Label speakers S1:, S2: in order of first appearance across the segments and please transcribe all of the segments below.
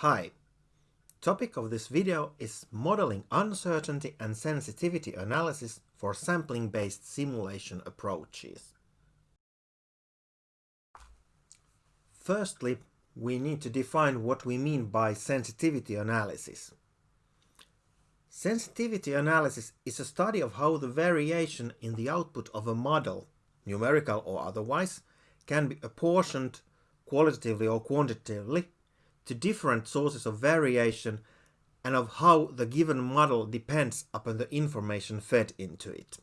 S1: Hi. Topic of this video is modeling uncertainty and sensitivity analysis for sampling-based simulation approaches. Firstly, we need to define what we mean by sensitivity analysis. Sensitivity analysis is a study of how the variation in the output of a model, numerical or otherwise, can be apportioned qualitatively or quantitatively to different sources of variation and of how the given model depends upon the information fed into it.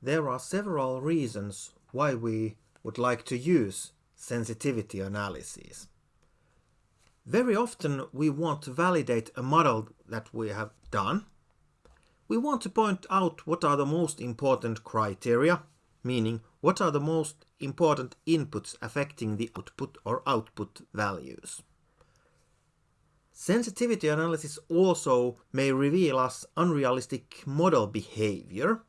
S1: There are several reasons why we would like to use sensitivity analysis. Very often we want to validate a model that we have done. We want to point out what are the most important criteria, meaning what are the most important inputs affecting the output or output values. Sensitivity analysis also may reveal us unrealistic model behavior,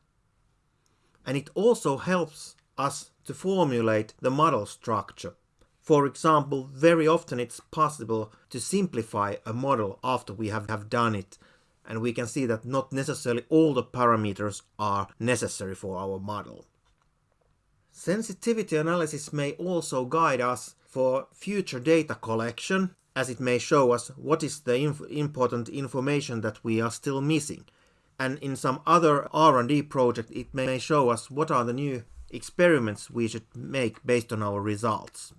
S1: and it also helps us to formulate the model structure. For example, very often it's possible to simplify a model after we have, have done it, and we can see that not necessarily all the parameters are necessary for our model. Sensitivity analysis may also guide us for future data collection, as it may show us what is the inf important information that we are still missing. And in some other R&D project, it may show us what are the new experiments we should make based on our results.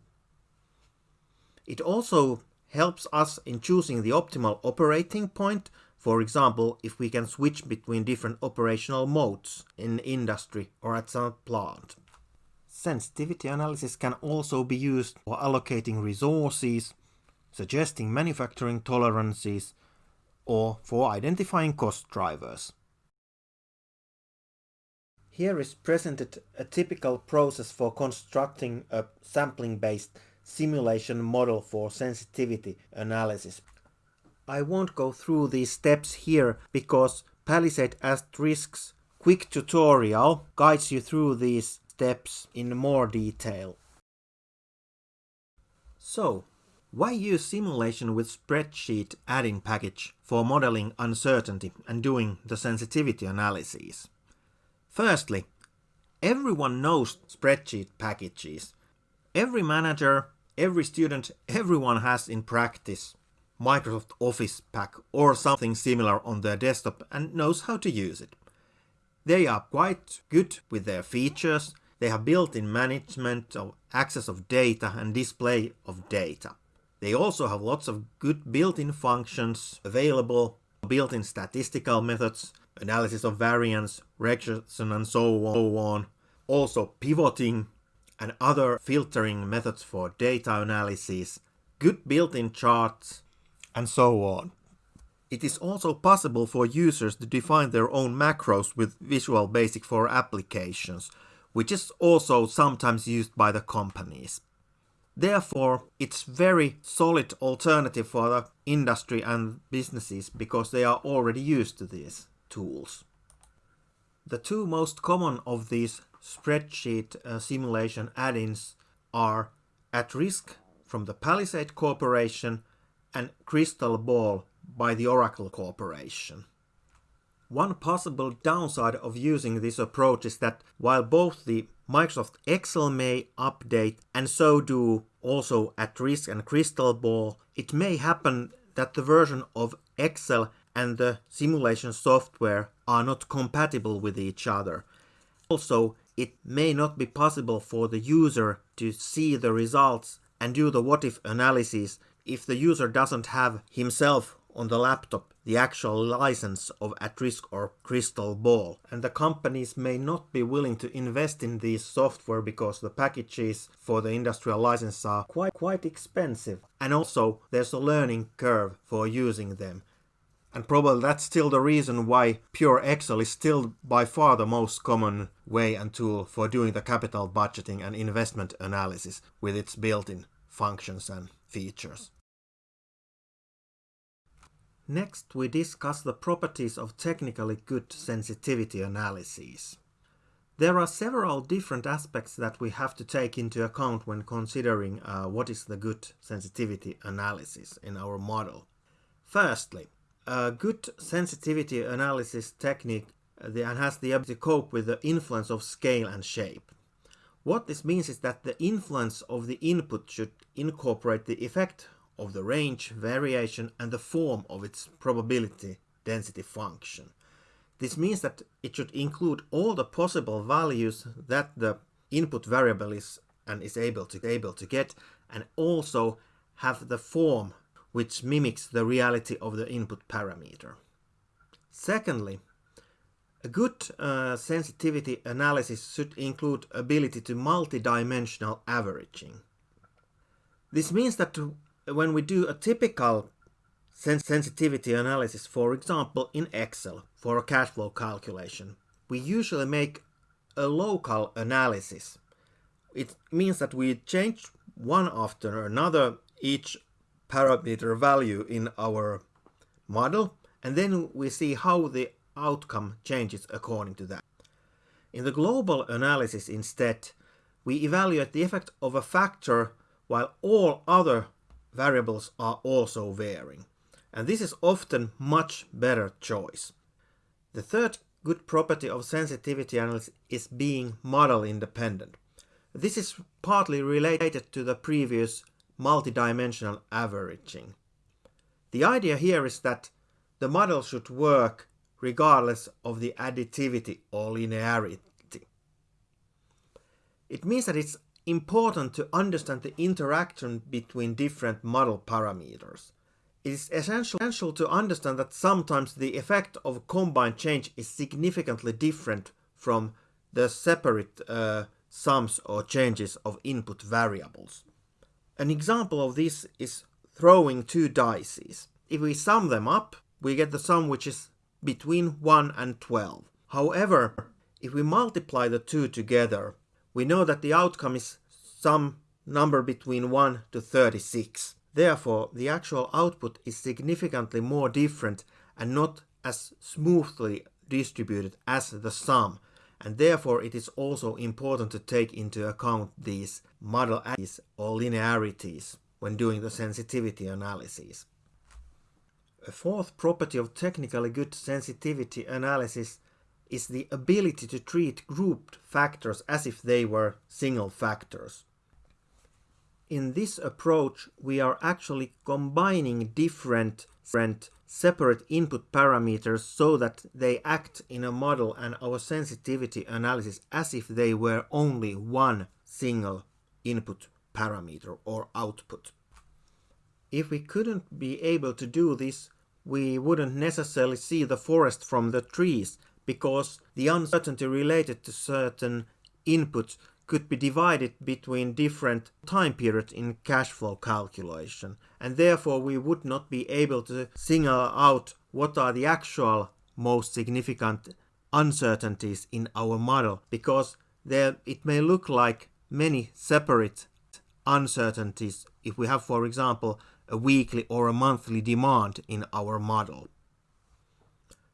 S1: It also helps us in choosing the optimal operating point, for example, if we can switch between different operational modes in industry or at some plant. Sensitivity analysis can also be used for allocating resources, suggesting manufacturing tolerances, or for identifying cost drivers. Here is presented a typical process for constructing a sampling-based simulation model for sensitivity analysis. I won't go through these steps here because Palisade At Risk's quick tutorial guides you through these steps in more detail. So, why use simulation with spreadsheet add-in package for modeling uncertainty and doing the sensitivity analysis? Firstly, everyone knows spreadsheet packages. Every manager, every student, everyone has in practice Microsoft Office pack or something similar on their desktop and knows how to use it. They are quite good with their features they have built-in management of access of data and display of data. They also have lots of good built-in functions available, built-in statistical methods, analysis of variance, regression and so on, also pivoting and other filtering methods for data analysis, good built-in charts, and so on. It is also possible for users to define their own macros with Visual Basic for applications, which is also sometimes used by the companies. Therefore, it's very solid alternative for the industry and businesses because they are already used to these tools. The two most common of these spreadsheet uh, simulation add-ins are At Risk from the Palisade Corporation and Crystal Ball by the Oracle Corporation. One possible downside of using this approach is that while both the Microsoft Excel may update and so do also at risk and Crystal Ball, it may happen that the version of Excel and the simulation software are not compatible with each other. Also, it may not be possible for the user to see the results and do the what if analysis if the user doesn't have himself on the laptop the actual license of At-Risk or Crystal Ball. And the companies may not be willing to invest in this software because the packages for the industrial license are quite, quite expensive. And also there's a learning curve for using them. And probably that's still the reason why pure Excel is still by far the most common way and tool for doing the capital budgeting and investment analysis with its built-in functions and features. Next, we discuss the properties of technically good sensitivity analyses. There are several different aspects that we have to take into account when considering uh, what is the good sensitivity analysis in our model. Firstly, a good sensitivity analysis technique uh, has the ability to cope with the influence of scale and shape. What this means is that the influence of the input should incorporate the effect of the range, variation and the form of its probability density function. This means that it should include all the possible values that the input variable is and is able to able to get and also have the form which mimics the reality of the input parameter. Secondly, a good uh, sensitivity analysis should include ability to multidimensional averaging. This means that when we do a typical sens sensitivity analysis, for example in Excel for a cash flow calculation, we usually make a local analysis. It means that we change one after another each parameter value in our model and then we see how the outcome changes according to that. In the global analysis instead, we evaluate the effect of a factor while all other variables are also varying. And this is often much better choice. The third good property of sensitivity analysis is being model independent. This is partly related to the previous multidimensional averaging. The idea here is that the model should work regardless of the additivity or linearity. It means that it's important to understand the interaction between different model parameters. It is essential to understand that sometimes the effect of combined change is significantly different from the separate uh, sums or changes of input variables. An example of this is throwing two dice. If we sum them up, we get the sum which is between 1 and 12. However, if we multiply the two together, we know that the outcome is some number between 1 to 36. Therefore, the actual output is significantly more different and not as smoothly distributed as the sum, and therefore it is also important to take into account these model or linearities when doing the sensitivity analysis. A fourth property of technically good sensitivity analysis is the ability to treat grouped factors as if they were single factors. In this approach, we are actually combining different, different separate input parameters so that they act in a model and our sensitivity analysis as if they were only one single input parameter or output. If we couldn't be able to do this, we wouldn't necessarily see the forest from the trees because the uncertainty related to certain inputs could be divided between different time periods in cash flow calculation and therefore we would not be able to single out what are the actual most significant uncertainties in our model because there it may look like many separate uncertainties if we have for example a weekly or a monthly demand in our model.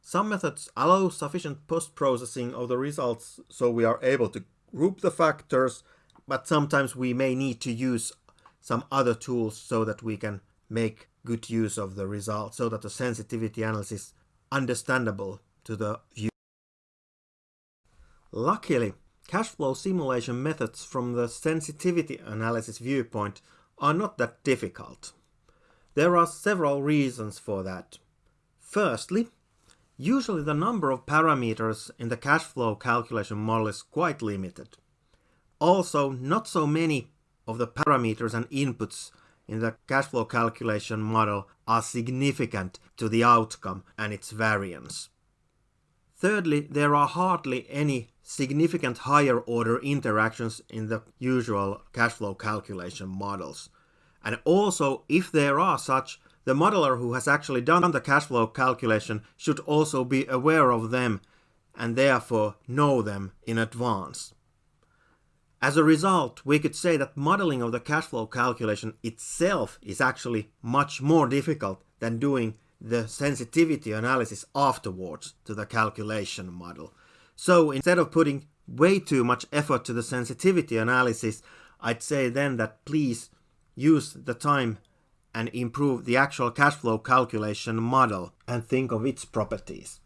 S1: Some methods allow sufficient post-processing of the results so we are able to group the factors, but sometimes we may need to use some other tools so that we can make good use of the result, so that the sensitivity analysis is understandable to the viewer. Luckily, cash flow simulation methods from the sensitivity analysis viewpoint are not that difficult. There are several reasons for that. Firstly, usually the number of parameters in the cash flow calculation model is quite limited. Also, not so many of the parameters and inputs in the cash flow calculation model are significant to the outcome and its variance. Thirdly, there are hardly any significant higher order interactions in the usual cash flow calculation models. And also, if there are such, the modeler who has actually done the cash flow calculation should also be aware of them and therefore know them in advance. As a result, we could say that modeling of the cash flow calculation itself is actually much more difficult than doing the sensitivity analysis afterwards to the calculation model. So instead of putting way too much effort to the sensitivity analysis, I'd say then that please use the time and improve the actual cash flow calculation model and think of its properties.